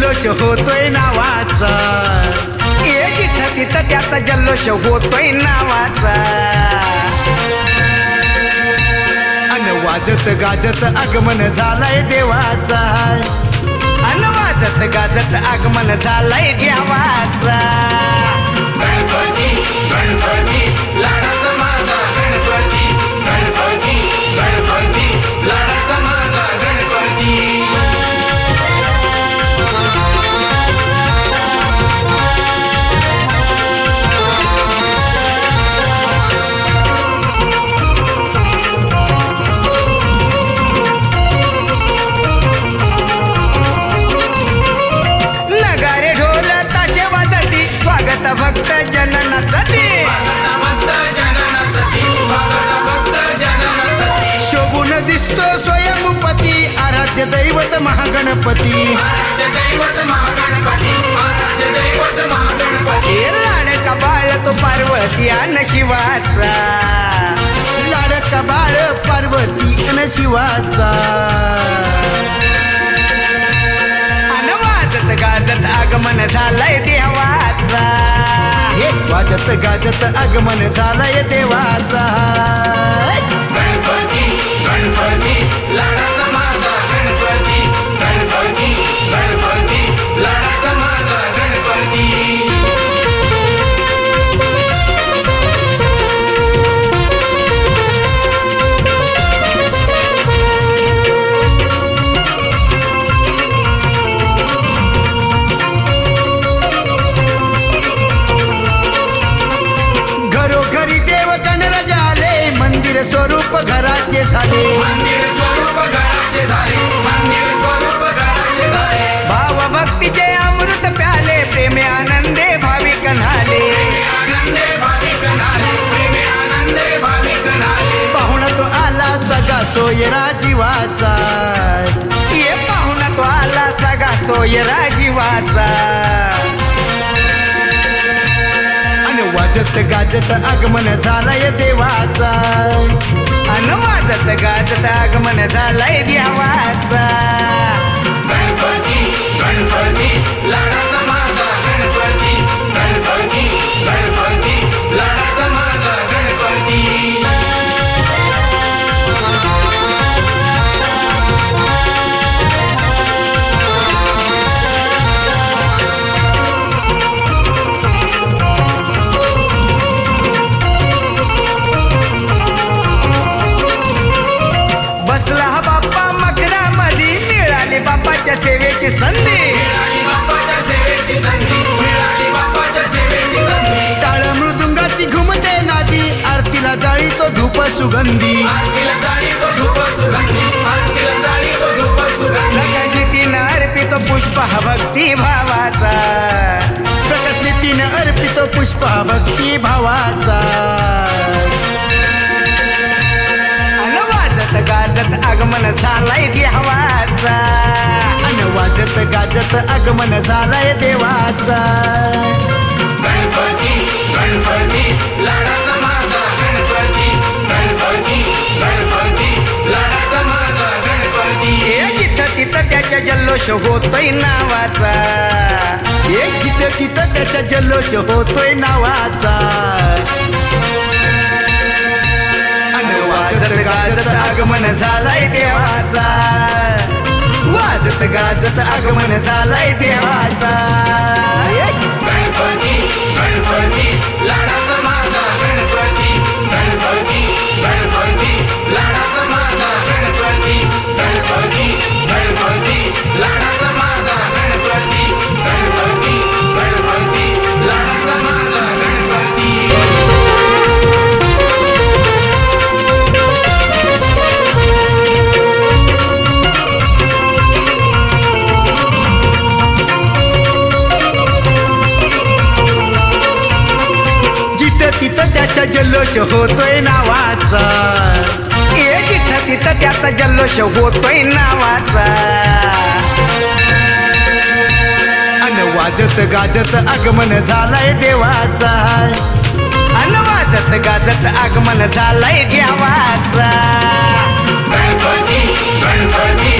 जल्लोष होतोय नावाचा. एक इथं तिथं त्याचा जल्लोष होतोय नावाचा. अन वाजत गाजत आगमन झालाय देवाचा. अन वाजत गाजत आगमन झालाय देवाचा. आराध्य दैवत महागणपती. आराध्य दैवत महागणपती आराध्य दैवत महागणपती. लाडका बाळ तो पार्वती अन शिवाचा. लाडका बाळ पार्वती अन शिवाचा. वाजत गाजत आगमन झालंय देवाचा. हे वाजत गाजत आगमन झालंय देवाचा. गणपती गणपती भाव भक्तीचे अमृत प्याले प्रेमे आनंदे भाविक न्हाले आनंदे भाविक पाहुणा तो आला सगा सोयरा जीवाचा ये पाहुणा तो आला सगा सोयरा जीवाचा आणि वाजत गाजत आगमन झालंय देवाचा. गाजत गाजत आगमन झालाय देवाचा. गणपती गणपती. बाप्पाच्या सेवेची संधी. टाळ मृदुंगाची घुमते नादी. आरतीला जाळी तो धूप सुगंधी. आरतीला जाळी तो धूप सुगंधी अर्पितो पुष्प भक्ती भावाचा. प्रकट नीतीनं अर्पितो पुष्प भक्ती भावाचा. वाजत गाजत आगमन झालाय देवाचा. वाजत गाजत आगमन झालंय देवाचा. गणपती गणपती लाडाचा माझा गणपती. गणपती गणपती लाडाचा माझा गणपती. जिथं तिथं त्याच्या जल्लोष होतोय नावाचा. हे जिथं तिथं त्याचा जल्लोष होतोय नावाचा. अन वाजत गाजत आगमन झालंय देवाचा. वाजत गाजत आगमन जल्लोष होतोय नावाचा. हे जिथं तिथं त्याचा जल्लोष होतोय नावाचा. अन वाजत गाजत आगमन झालंय देवाचा. अन वाजत गाजत आगमन झालंय देवाचा. गणपती गणपती.